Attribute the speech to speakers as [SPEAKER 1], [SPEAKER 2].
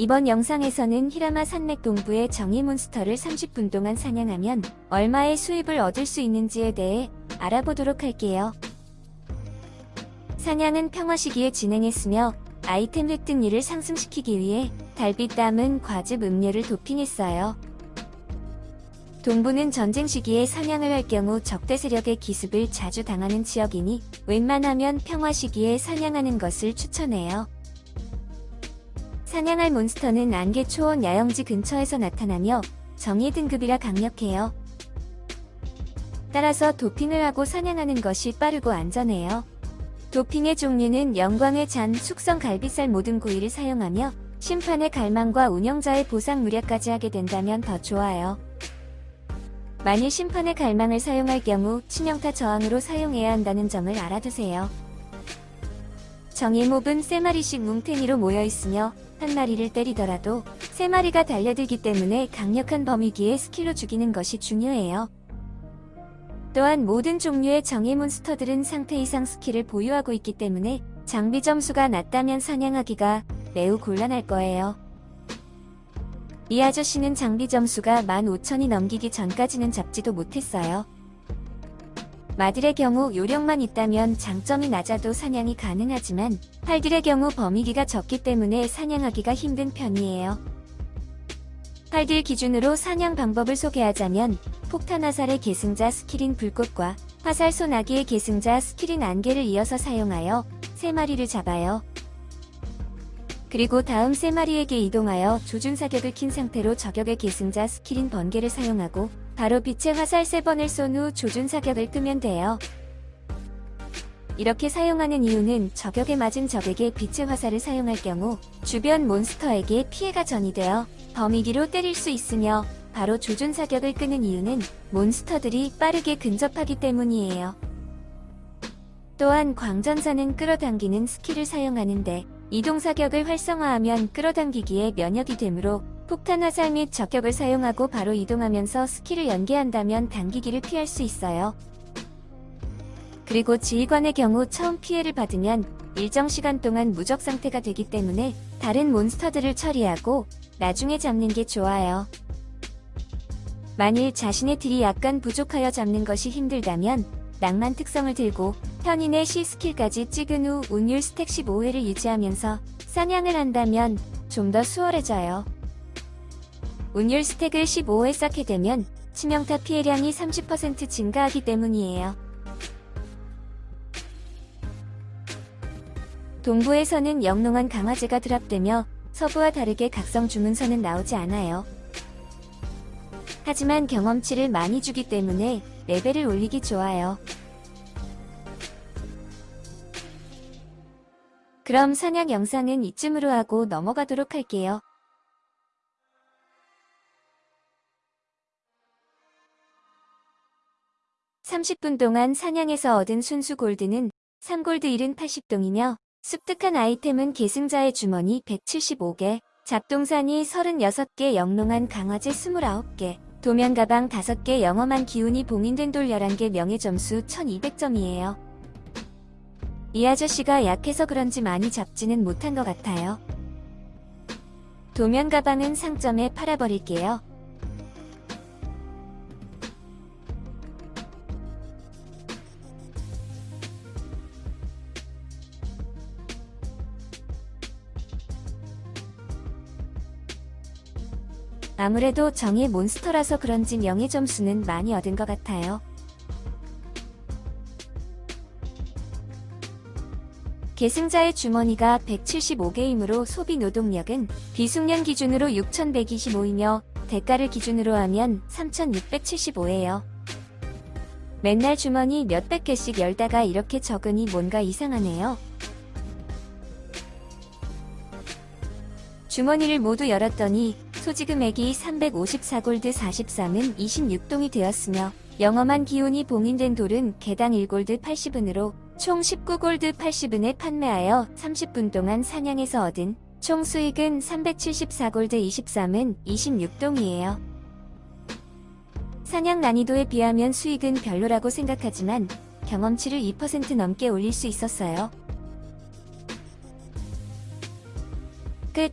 [SPEAKER 1] 이번 영상에서는 히라마 산맥 동부의 정의 몬스터를 30분 동안 사냥하면 얼마의 수입을 얻을 수 있는지에 대해 알아보도록 할게요. 사냥은 평화 시기에 진행했으며 아이템 획득률을 상승시키기 위해 달빛 담은 과즙 음료를 도핑했어요. 동부는 전쟁 시기에 사냥을 할 경우 적대 세력의 기습을 자주 당하는 지역이니 웬만하면 평화 시기에 사냥하는 것을 추천해요. 사냥할 몬스터는 안개 초원 야영지 근처에서 나타나며 정의 등급이라 강력해요. 따라서 도핑을 하고 사냥하는 것이 빠르고 안전해요. 도핑의 종류는 영광의 잔, 숙성 갈비살 모든 고의를 사용하며 심판의 갈망과 운영자의 보상 무략까지 하게 된다면 더 좋아요. 만일 심판의 갈망을 사용할 경우 치명타 저항으로 사용해야 한다는 점을 알아두세요. 정예몹은 세 마리씩 뭉탱이로 모여 있으며 한 마리를 때리더라도 세 마리가 달려들기 때문에 강력한 범위기에 스킬로 죽이는 것이 중요해요. 또한 모든 종류의 정예 몬스터들은 상태 이상 스킬을 보유하고 있기 때문에 장비 점수가 낮다면 사냥하기가 매우 곤란할 거예요. 이 아저씨는 장비 점수가 15,000이 넘기기 전까지는 잡지도 못했어요. 마들의 경우 요령만 있다면 장점이 낮아도 사냥이 가능하지만 팔들의 경우 범위기가 적기 때문에 사냥하기가 힘든 편이에요. 팔들 기준으로 사냥 방법을 소개하자면 폭탄 화살의 계승자 스킬인 불꽃과 화살 소나기의 계승자 스킬인 안개를 이어서 사용하여 3마리를 잡아요. 그리고 다음 3마리에게 이동하여 조준 사격을 킨 상태로 저격의 계승자 스킬인 번개를 사용하고 바로 빛의 화살 3번을 쏜 후 조준 사격을 끄면 돼요. 이렇게 사용하는 이유는 저격에 맞은 적에게 빛의 화살을 사용할 경우 주변 몬스터에게 피해가 전이되어 범위기로 때릴 수 있으며 바로 조준 사격을 끄는 이유는 몬스터들이 빠르게 근접하기 때문이에요. 또한 광전사는 끌어당기는 스킬을 사용하는데 이동 사격을 활성화하면 끌어당기기에 면역이 되므로 폭탄 화살 및 저격을 사용하고 바로 이동하면서 스킬을 연계한다면 당기기를 피할 수 있어요. 그리고 지휘관의 경우 처음 피해를 받으면 일정 시간 동안 무적 상태가 되기 때문에 다른 몬스터들을 처리하고 나중에 잡는 게 좋아요. 만일 자신의 딜이 약간 부족하여 잡는 것이 힘들다면 낭만 특성을 들고 현인의 C 스킬까지 찍은 후 운율 스택 15회를 유지하면서 사냥을 한다면 좀 더 수월해져요. 운율 스택을 15회 쌓게 되면 치명타 피해량이 30% 증가하기 때문이에요. 동부에서는 영롱한 강화제가 드랍되며 서부와 다르게 각성 주문서는 나오지 않아요. 하지만 경험치를 많이 주기 때문에 레벨을 올리기 좋아요. 그럼 사냥 영상은 이쯤으로 하고 넘어가도록 할게요. 30분 동안 사냥에서 얻은 순수 골드는 3골드 1은 80동이며 습득한 아이템은 계승자의 주머니 175개, 잡동산이 36개 영롱한 강화제 29개, 도면 가방 5개 영험한 기운이 봉인된 돌 11개 명예점수 1200점이에요. 이 아저씨가 약해서 그런지 많이 잡지는 못한 것 같아요. 도면 가방은 상점에 팔아버릴게요. 아무래도 정의 몬스터라서 그런지 명예 점수는 많이 얻은 것 같아요. 계승자의 주머니가 175개이므로 소비 노동력은 비숙련 기준으로 6125이며 대가를 기준으로 하면 3675예요. 맨날 주머니 몇백 개씩 열다가 이렇게 적으니 뭔가 이상하네요. 주머니를 모두 열었더니 소지금액이 354골드 43은 26동이 되었으며 영험한 기운이 봉인된 돌은 개당 1골드 80은으로 총 19골드 80은에 판매하여 30분 동안 사냥해서 얻은 총 수익은 374골드 23은 26동이에요. 사냥 난이도에 비하면 수익은 별로라고 생각하지만 경험치를 2% 넘게 올릴 수 있었어요. 끝